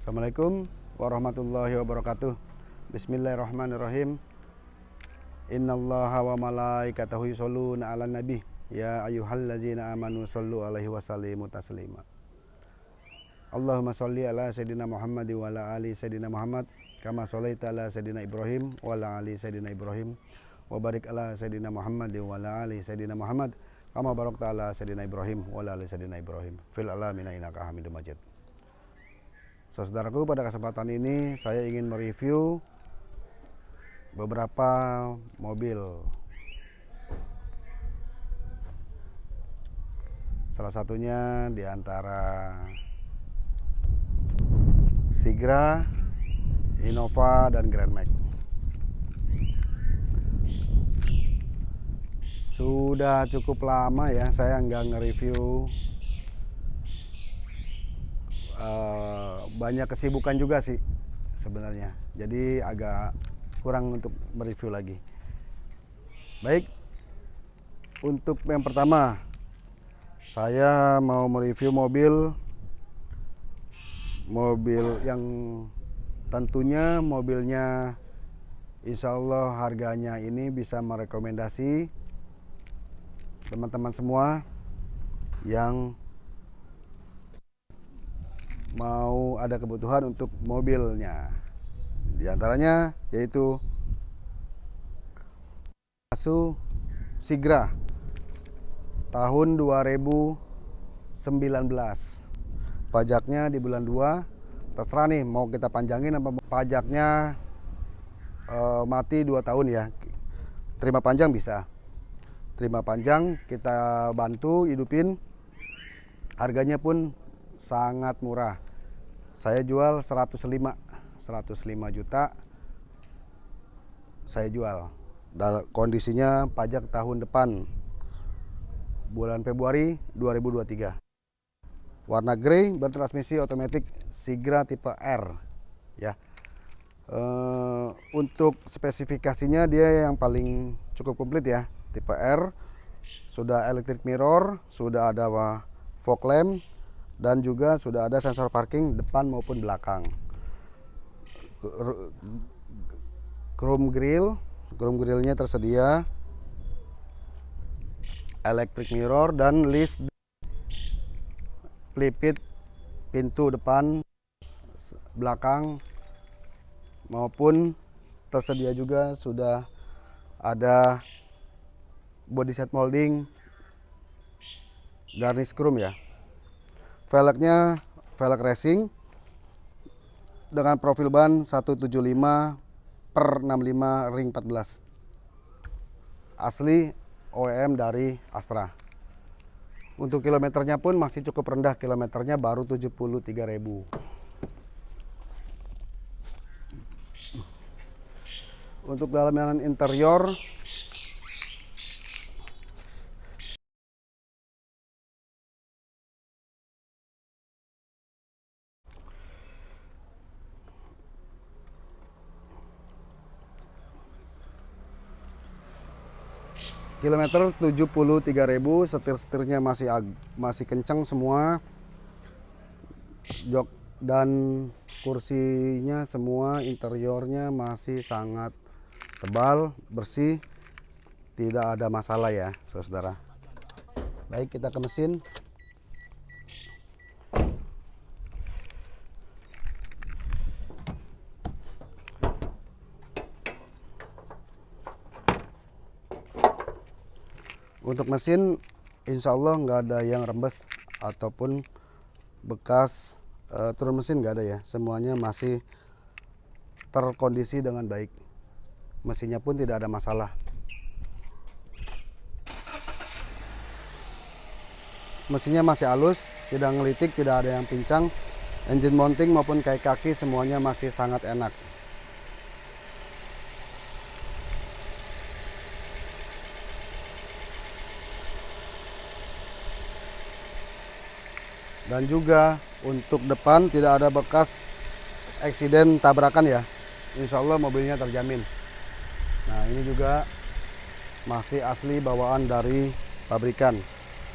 Assalamualaikum warahmatullahi wabarakatuh. Bismillahirrahmanirrahim. Innallaha wa malaikatahu yusholluna 'alan nabi. Ya ayyuhallazina amanu shollu alaihi wasallimu taslima. Allahumma sholli ala sayyidina Muhammad wa ala ali sayyidina Muhammad kama sholaita ala sayyidina Ibrahim wa ala ali sayyidina Ibrahim wa barik ala sayyidina Muhammad wa ala ali sayyidina Muhammad kama barakta ala sayyidina Ibrahim wa ala ali sayyidina Ibrahim fil alamin innaka Hamidum Majid. Saudaraku, pada kesempatan ini saya ingin mereview beberapa mobil. Salah satunya di antara Sigra, Innova, dan Grand Max. Sudah cukup lama ya saya nggak nge-review uh, banyak kesibukan juga sih sebenarnya. Jadi agak kurang untuk mereview lagi. Baik, untuk yang pertama saya mau mereview mobil mobil yang tentunya mobilnya Insya Allah harganya ini bisa merekomendasi teman-teman semua yang mau ada kebutuhan untuk mobilnya. Di antaranya yaitu Asu Sigra tahun 2019. Pajaknya di bulan 2. Terserah nih mau kita panjangin apa pajaknya uh, mati 2 tahun ya. Terima panjang bisa. Terima panjang kita bantu hidupin. Harganya pun sangat murah. Saya jual 105 105 juta saya jual. Dan kondisinya pajak tahun depan bulan Februari 2023. Warna grey bertransmisi otomatis Sigra tipe R ya. E, untuk spesifikasinya dia yang paling cukup komplit ya, tipe R. Sudah electric mirror, sudah ada fog lamp, dan juga sudah ada sensor parking depan maupun belakang. Chrome grill chrome grillnya tersedia. Electric mirror dan list pelipit pintu depan belakang maupun tersedia juga sudah ada body set molding garnish chrome ya velgnya velg racing dengan profil ban 175 per 65 ring 14 asli OEM dari Astra. Untuk kilometernya pun masih cukup rendah kilometernya baru 73.000 untuk dalam interior kilometer 73.000 setir-setirnya masih masih kencang semua. Jok dan kursinya semua interiornya masih sangat tebal bersih. Tidak ada masalah ya saudara baik kita ke mesin Untuk mesin insya Allah nggak ada yang rembes ataupun bekas uh, turun mesin nggak ada ya. Semuanya masih terkondisi dengan baik. Mesinnya pun tidak ada masalah. Mesinnya masih halus, tidak ngelitik, tidak ada yang pincang. Engine mounting maupun kaki kaki semuanya masih sangat enak. dan juga untuk depan tidak ada bekas eksiden tabrakan ya. Insya Allah mobilnya terjamin. Nah ini juga masih asli bawaan dari pabrikan.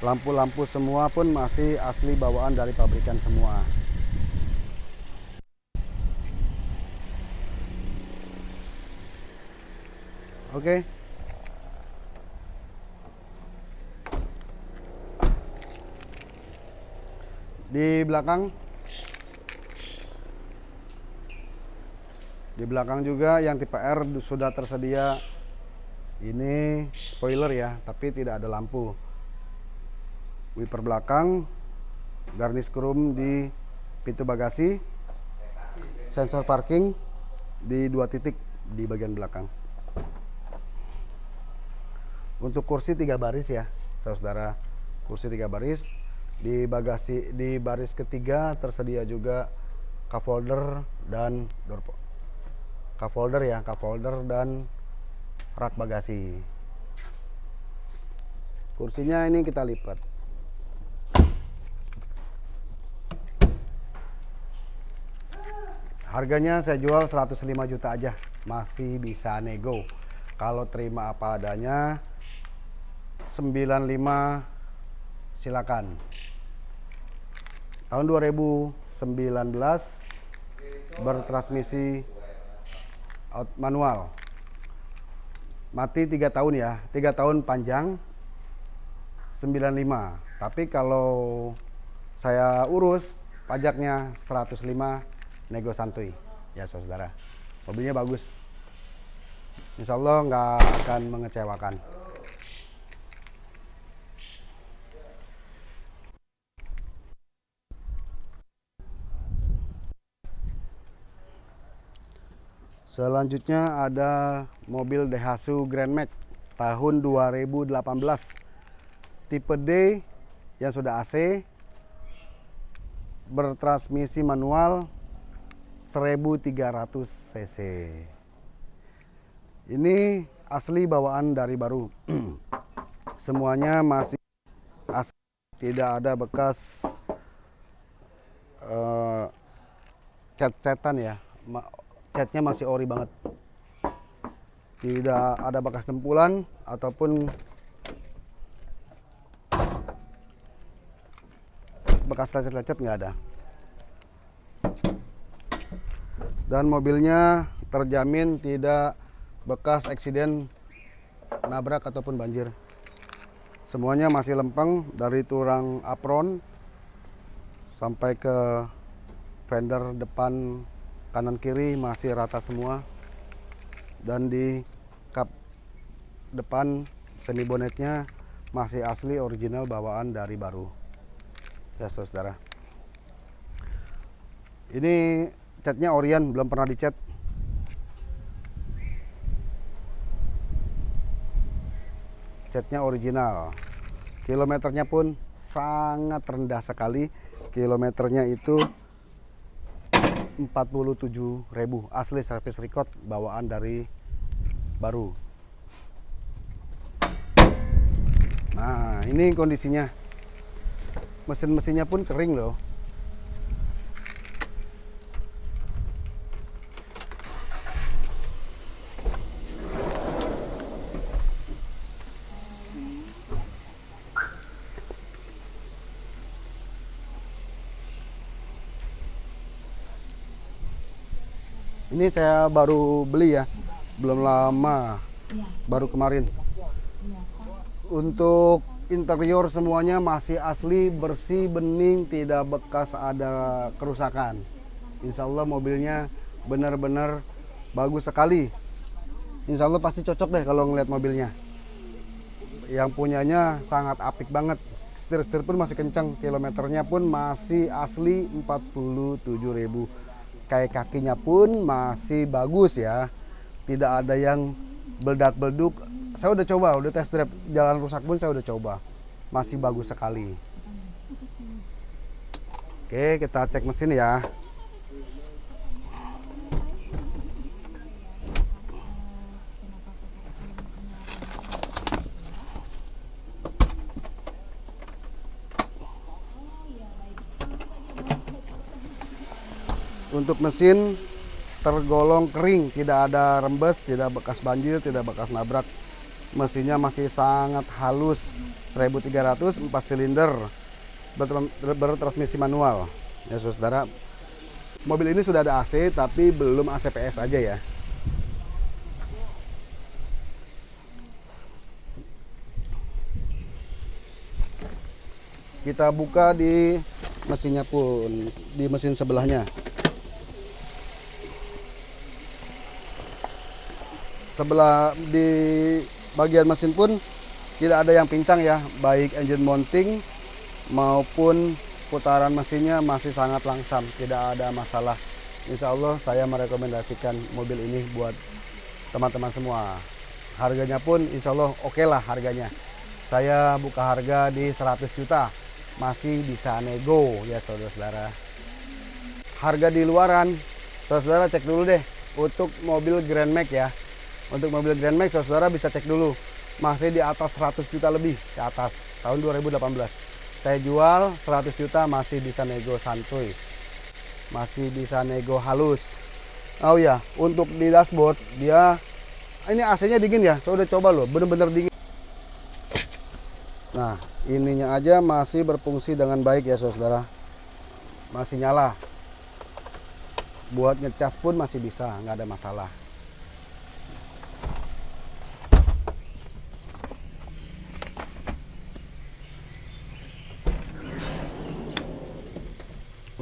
Lampu-lampu semua pun masih asli bawaan dari pabrikan semua. Oke. okay. Di belakang Di belakang juga yang tipe R sudah tersedia ini spoiler ya, tapi tidak ada lampu. Wiper belakang, garnish chrome di pintu bagasi, sensor parking di dua titik di bagian belakang. Untuk kursi tiga baris ya, saudara. Kursi tiga baris. Di bagasi di baris ketiga tersedia juga cup holder dan door cup holder ya, cup holder dan rak bagasi. Kursinya ini kita lipat. Harganya saya jual 105 juta aja, masih bisa nego. Kalau terima apa adanya 95 silakan. Tahun 2019 bertransmisi manual. Mati tiga tahun ya, tiga tahun panjang 95. Tapi kalau saya urus pajaknya 105 nego santuy ya saudara. Mobilnya bagus. Insya Allah nggak akan mengecewakan. Selanjutnya ada mobil Daihatsu Grand Max tahun 2018 tipe D yang sudah AC bertransmisi manual 1300 cc. Ini asli bawaan dari baru. Semuanya masih asli, tidak ada bekas uh, cat-catan ya catnya masih ori banget. Tidak ada bekas tempulan ataupun bekas lecet-lecet nggak ada. Dan mobilnya terjamin tidak bekas eksiden nabrak ataupun banjir. Semuanya masih lempeng dari turang apron sampai ke fender depan kanan kiri masih rata semua. Dan di kap depan semi bonetnya masih asli original bawaan dari baru. Ya saudara. Ini catnya Orion belum pernah dicat. Catnya original. Kilometernya pun sangat rendah sekali. Kilometernya itu 47.000 asli service record bawaan dari baru. Nah ini kondisinya. Mesin-mesinnya pun kering loh Ini saya baru beli ya, belum lama, baru kemarin. Untuk interior semuanya masih asli, bersih, bening, tidak bekas ada kerusakan. Insya Allah mobilnya benar-benar bagus sekali. Insya Allah pasti cocok deh kalau ngeliat mobilnya. Yang punyanya sangat apik banget. Setir-setir pun masih kencang, kilometernya pun masih asli 47.000 kayak kakinya pun masih bagus ya. Tidak ada yang beldak-belduk saya udah coba udah test drive. Jalan rusak pun saya udah coba. Masih bagus sekali. Oke kita cek mesin ya Untuk mesin tergolong kering, tidak ada rembes, tidak bekas banjir, tidak bekas nabrak. Mesinnya masih sangat halus, 1300 4 silinder bertransmisi manual. Ya Saudara, mobil ini sudah ada AC tapi belum ACPS aja ya. Kita buka di mesinnya pun di mesin sebelahnya. Sebelah di bagian mesin pun tidak ada yang pincang ya baik engine mounting maupun putaran mesinnya masih sangat langsam tidak ada masalah Insya Allah saya merekomendasikan mobil ini buat teman-teman semua harganya pun Insya Allah oke okay lah harganya saya buka harga di 100 juta masih bisa nego ya saudara-saudara. Harga di luaran, saudara-saudara cek dulu deh untuk mobil Grand Max ya. Untuk mobil Grand Max saudara bisa cek dulu masih di atas 100 juta lebih ke atas tahun 2018. Saya jual 100 juta masih bisa nego santuy. Masih bisa nego halus. Oh ya, untuk di dashboard dia ini AC-nya dingin ya. Saya udah coba loh, bener-bener dingin. Nah, ininya aja masih berfungsi dengan baik ya saudara masih nyala buat ngecas pun masih bisa nggak ada masalah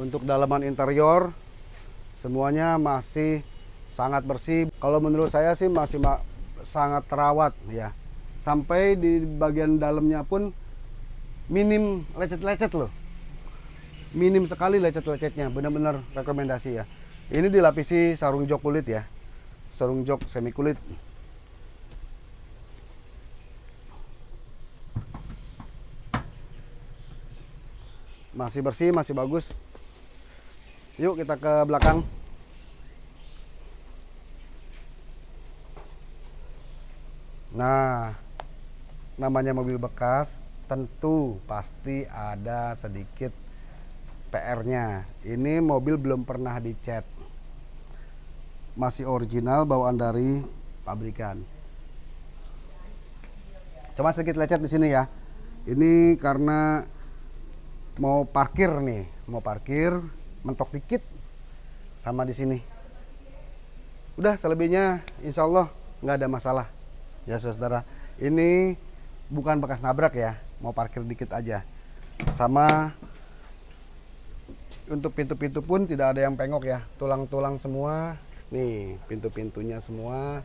untuk dalaman interior semuanya masih sangat bersih. Kalau menurut saya sih masih sangat terawat ya. Sampai di bagian dalamnya pun minim lecet-lecet loh. Minim sekali lecet-lecetnya benar-benar rekomendasi ya. Ini dilapisi sarung jok kulit ya. Sarung jok semi kulit. Masih bersih masih bagus yuk kita ke belakang nah namanya mobil bekas tentu pasti ada sedikit PR-nya. Ini mobil belum pernah dicat. Masih original bawaan dari pabrikan. Cuma sedikit lecet di sini ya. Ini karena mau parkir nih, mau parkir mentok dikit sama di sini. Udah selebihnya insya Allah nggak ada masalah ya saudara. Ini bukan bekas nabrak ya mau parkir dikit aja sama untuk pintu-pintu pun tidak ada yang pengok ya tulang-tulang semua nih pintu-pintunya semua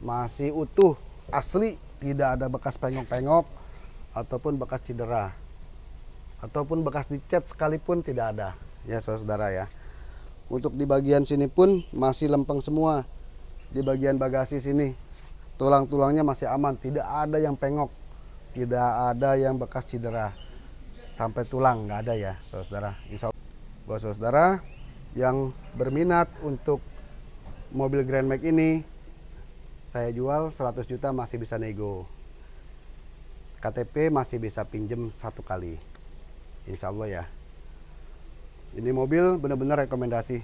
masih utuh asli tidak ada bekas pengok-pengok ataupun bekas cedera ataupun bekas dicat sekalipun tidak ada ya saudara ya. Untuk di bagian sini pun masih lempeng semua. Di bagian bagasi sini tulang-tulangnya masih aman. Tidak ada yang pengok. Tidak ada yang bekas cedera. Sampai tulang nggak ada ya saudara. Insya Allah. Buat saudara yang berminat untuk mobil Grand Max ini saya jual 100 juta masih bisa nego. KTP masih bisa pinjem satu kali. Insya Allah ya ini mobil benar-benar rekomendasi.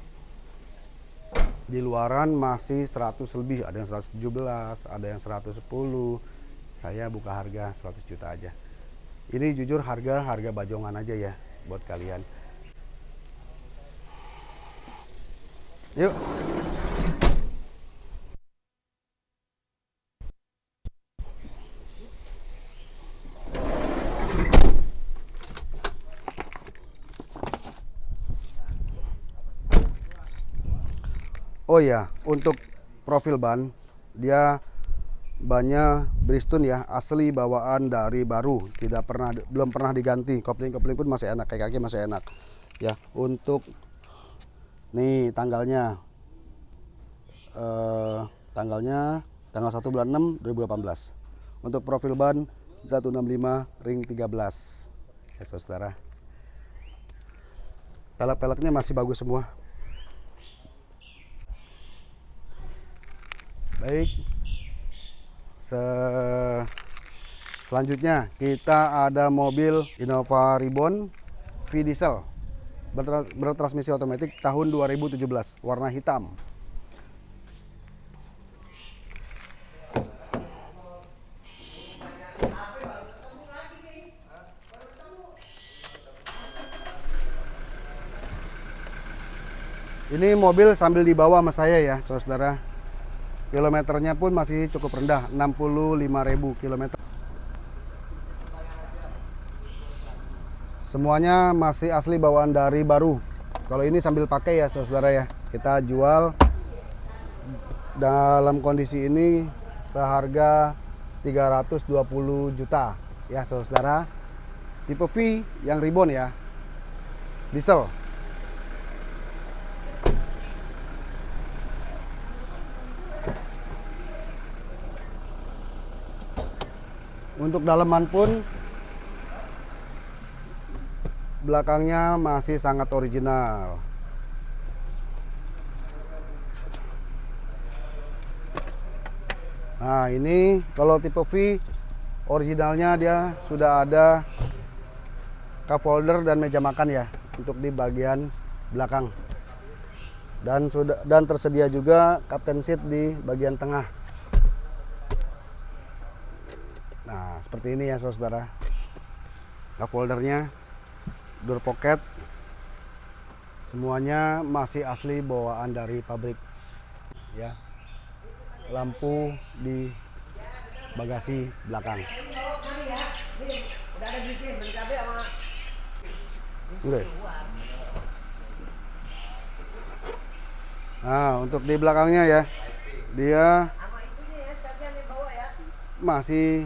Di luaran masih 100 lebih ada yang 117 ada yang 110 saya buka harga 100 juta aja. Ini jujur harga harga bajongan aja ya buat kalian. Yuk Oh ya, untuk profil ban dia bannya Bristol ya asli bawaan dari baru tidak pernah belum pernah diganti kopling kopling pun masih enak kayak kaki masih enak ya. Untuk nih tanggalnya eh, tanggalnya tanggal 1 bulan 6 2018 untuk profil ban 165 ring 13 ya saudara. Pelek-peleknya masih bagus semua baik. Se selanjutnya kita ada mobil Innova Ribbon V diesel. Bertransmisi otomatis tahun 2017 warna hitam. Ini mobil sambil dibawa sama saya ya, saudara. Kilometernya pun masih cukup rendah, 65.000 km. Semuanya masih asli bawaan dari baru. Kalau ini sambil pakai ya saudara ya. Kita jual dalam kondisi ini seharga 320 juta ya saudara. Tipe V yang ribbon ya. Diesel. Untuk daleman pun belakangnya masih sangat original. Nah ini kalau tipe V originalnya dia sudah ada cup holder dan meja makan ya untuk di bagian belakang dan sudah dan tersedia juga captain seat di bagian tengah. Nah seperti ini ya saudara. Cup holdernya door pocket. Semuanya masih asli bawaan dari pabrik ya. Lampu di bagasi belakang. Oke. Nah, untuk di belakangnya ya, dia masih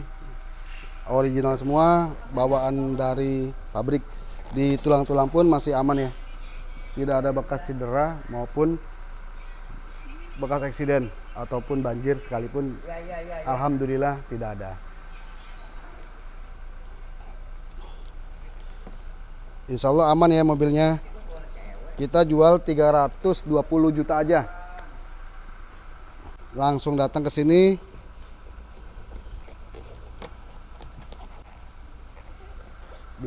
original semua, bawaan dari pabrik. Di tulang-tulang pun masih aman ya, tidak ada bekas cedera maupun bekas eksiden ataupun banjir sekalipun. Alhamdulillah tidak ada. Insya Allah aman ya mobilnya. Kita jual 320 juta aja. Langsung datang ke sini.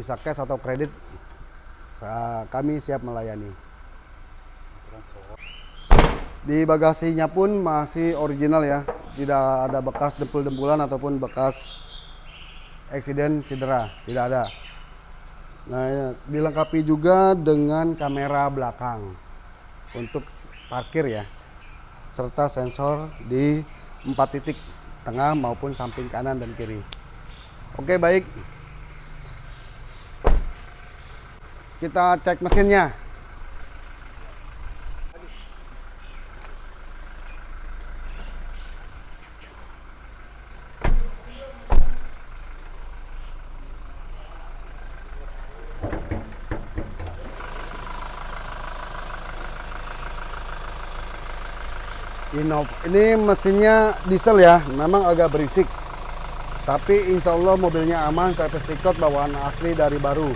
Bisa cash atau kredit. Kami siap melayani. Di bagasinya pun masih original ya. Tidak ada bekas dempul-dempulan ataupun bekas eksiden cedera. Tidak ada. Nah, ya, dilengkapi juga dengan kamera belakang untuk parkir ya, serta sensor di empat titik tengah maupun samping kanan dan kiri. Oke baik, kita cek mesinnya. Ini mesinnya diesel ya, memang agak berisik. Tapi insya Allah mobilnya aman, service record bawaan asli dari baru,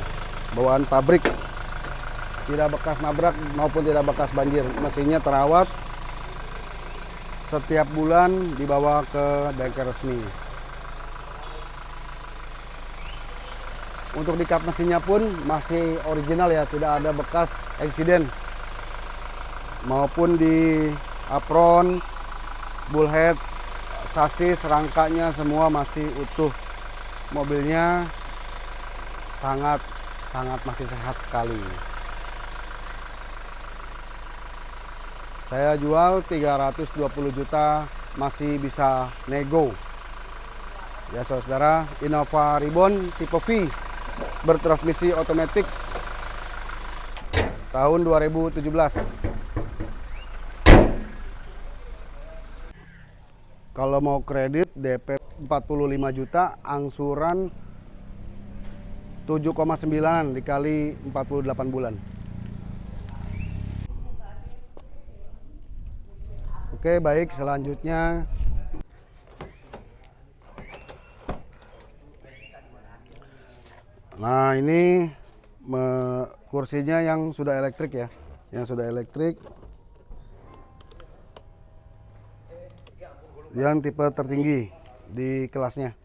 bawaan pabrik. Tidak bekas nabrak maupun tidak bekas banjir. Mesinnya terawat, setiap bulan dibawa ke bengkel resmi. Untuk di kap mesinnya pun masih original ya, tidak ada bekas eksiden maupun di apron, bullhead, sasis, rangkanya semua masih utuh. Mobilnya sangat sangat masih sehat sekali. Saya jual 320 juta masih bisa nego. Ya saudara, Innova Ribbon tipe V bertransmisi otomatis tahun 2017. Kalau mau kredit DP 45 juta, angsuran 7,9 dikali 48 bulan. Oke, baik selanjutnya Nah, ini me, kursinya yang sudah elektrik ya. Yang sudah elektrik. Yang tipe tertinggi di kelasnya.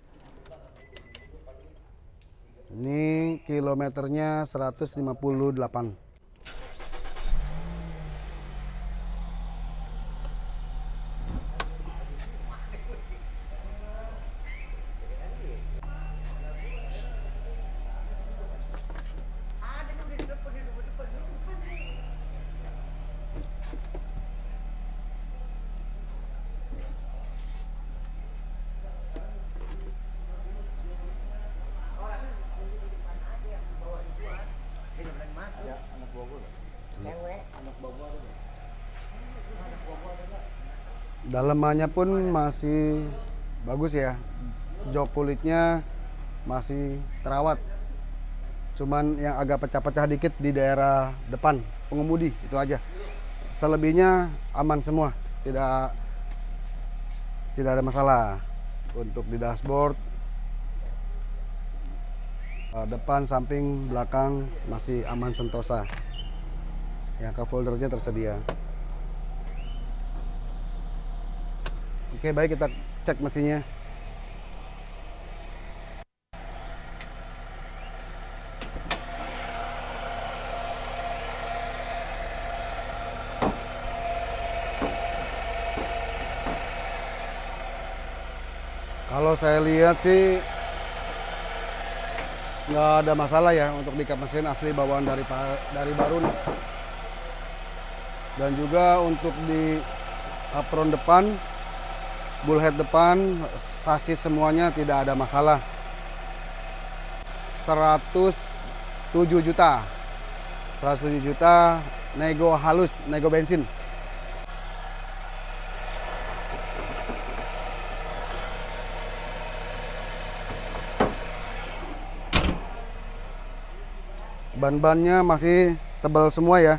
Ini kilometernya 158. Dalemannya pun masih bagus ya. Jok kulitnya masih terawat. Cuman yang agak pecah-pecah dikit di daerah depan pengemudi itu aja. Selebihnya aman semua, tidak tidak ada masalah. Untuk di dashboard eh, depan, samping, belakang masih aman sentosa. Yang ke foldernya tersedia. Oke, baik kita cek mesinnya. Kalau saya lihat sih nggak ada masalah ya untuk di mesin asli bawaan dari dari Barun. Dan juga untuk di apron depan, bullhead depan, sasis semuanya tidak ada masalah. 107 juta. 107 juta nego halus, nego bensin. ban-bannya masih tebal semua ya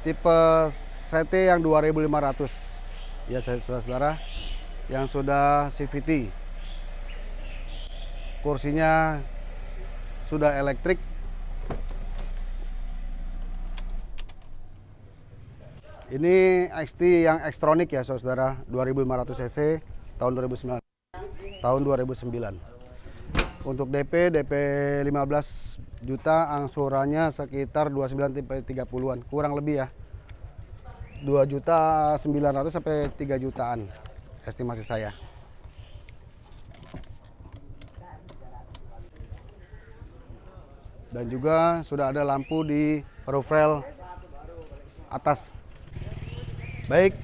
tipe CT yang 2500 ya saudara-saudara yang sudah CVT kursinya sudah elektrik. Ini XT yang Xtronic ya saudara. 2500 cc tahun 2009 tahun 2009 untuk DP DP 15 juta angsurannya sekitar 29 tipe 30-an kurang lebih ya. 2 juta 900 sampai 3 jutaan estimasi saya. Dan juga sudah ada lampu di roof rail atas. Baik.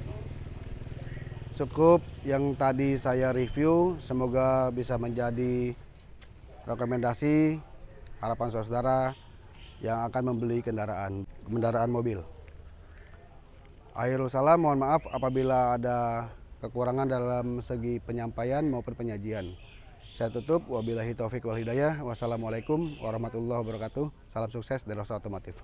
Cukup yang tadi saya review. Semoga bisa menjadi rekomendasi harapan saudara yang akan membeli kendaraan kendaraan mobil. Akhirul salam mohon maaf apabila ada kekurangan dalam segi penyampaian maupun penyajian. Saya tutup. Wabillahi taufik wal hidayah. Wassalamualaikum warahmatullahi wabarakatuh. Salam sukses dari Rosa Otomotif